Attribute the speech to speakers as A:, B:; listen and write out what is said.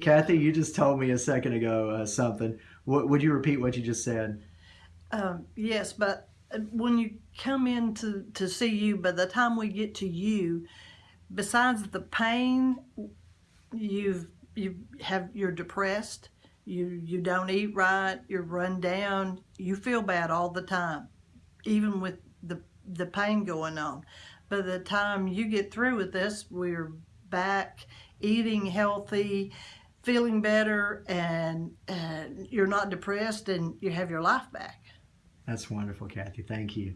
A: Kathy, you just told me a second ago uh, something. What, would you repeat what you just said?
B: Um, yes, but uh, when you come in to, to see you, by the time we get to you, besides the pain, you've you have you're depressed. You you don't eat right. You're run down. You feel bad all the time, even with the the pain going on. By the time you get through with this, we're back eating healthy, feeling better, and, and you're not depressed, and you have your life back.
A: That's wonderful, Kathy. Thank you.